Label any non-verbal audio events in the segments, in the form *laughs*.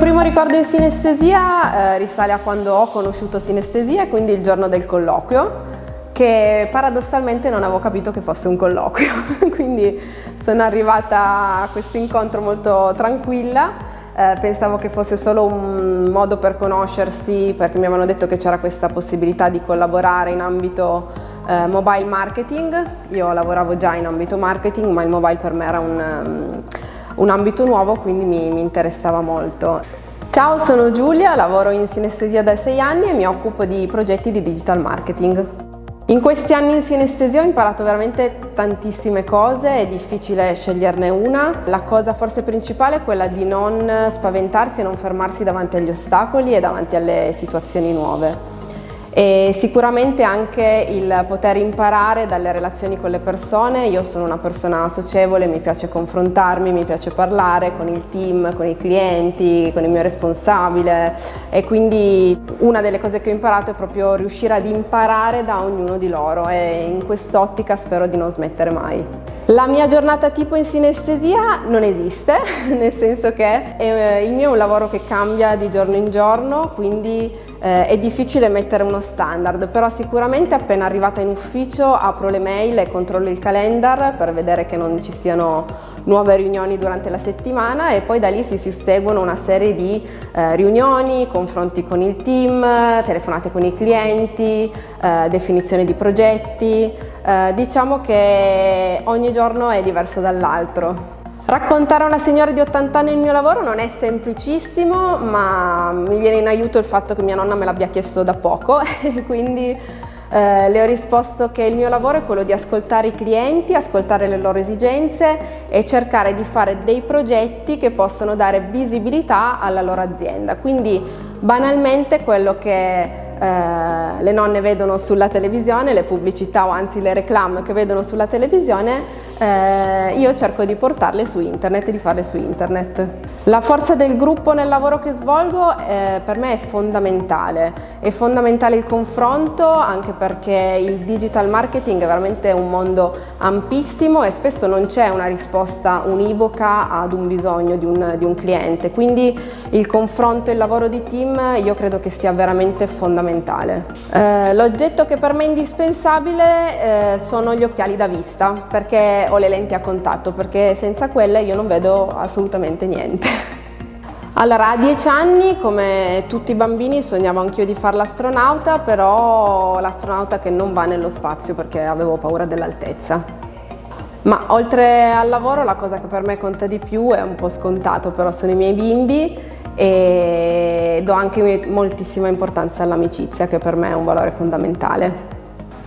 primo ricordo in sinestesia eh, risale a quando ho conosciuto sinestesia, quindi il giorno del colloquio, che paradossalmente non avevo capito che fosse un colloquio, *laughs* quindi sono arrivata a questo incontro molto tranquilla, eh, pensavo che fosse solo un modo per conoscersi perché mi avevano detto che c'era questa possibilità di collaborare in ambito eh, mobile marketing, io lavoravo già in ambito marketing ma il mobile per me era un... Un ambito nuovo quindi mi, mi interessava molto. Ciao, sono Giulia, lavoro in sinestesia da sei anni e mi occupo di progetti di digital marketing. In questi anni in sinestesia ho imparato veramente tantissime cose, è difficile sceglierne una. La cosa forse principale è quella di non spaventarsi e non fermarsi davanti agli ostacoli e davanti alle situazioni nuove e sicuramente anche il poter imparare dalle relazioni con le persone, io sono una persona socievole, mi piace confrontarmi, mi piace parlare con il team, con i clienti, con il mio responsabile e quindi una delle cose che ho imparato è proprio riuscire ad imparare da ognuno di loro e in quest'ottica spero di non smettere mai. La mia giornata tipo in sinestesia non esiste, *laughs* nel senso che eh, il mio è un lavoro che cambia di giorno in giorno, quindi eh, è difficile mettere uno standard, però sicuramente appena arrivata in ufficio apro le mail e controllo il calendar per vedere che non ci siano nuove riunioni durante la settimana e poi da lì si susseguono una serie di eh, riunioni, confronti con il team, telefonate con i clienti, eh, definizione di progetti, eh, diciamo che ogni giorno è diverso dall'altro. Raccontare a una signora di 80 anni il mio lavoro non è semplicissimo, ma mi viene in aiuto il fatto che mia nonna me l'abbia chiesto da poco *laughs* quindi eh, le ho risposto che il mio lavoro è quello di ascoltare i clienti, ascoltare le loro esigenze e cercare di fare dei progetti che possono dare visibilità alla loro azienda. Quindi banalmente quello che eh, le nonne vedono sulla televisione, le pubblicità o anzi le reclame che vedono sulla televisione eh, io cerco di portarle su internet e di farle su internet. La forza del gruppo nel lavoro che svolgo eh, per me è fondamentale, è fondamentale il confronto anche perché il digital marketing è veramente un mondo ampissimo e spesso non c'è una risposta univoca ad un bisogno di un, di un cliente, quindi il confronto e il lavoro di team io credo che sia veramente fondamentale. Eh, L'oggetto che per me è indispensabile eh, sono gli occhiali da vista perché ho le lenti a contatto perché senza quelle io non vedo assolutamente niente. *laughs* Allora, a dieci anni, come tutti i bambini, sognavo anch'io di fare l'astronauta, però l'astronauta che non va nello spazio perché avevo paura dell'altezza. Ma oltre al lavoro la cosa che per me conta di più è un po' scontato, però sono i miei bimbi e do anche moltissima importanza all'amicizia che per me è un valore fondamentale.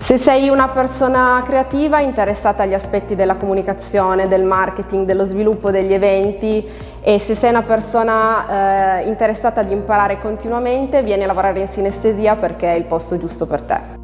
Se sei una persona creativa interessata agli aspetti della comunicazione, del marketing, dello sviluppo degli eventi e se sei una persona eh, interessata ad imparare continuamente vieni a lavorare in sinestesia perché è il posto giusto per te.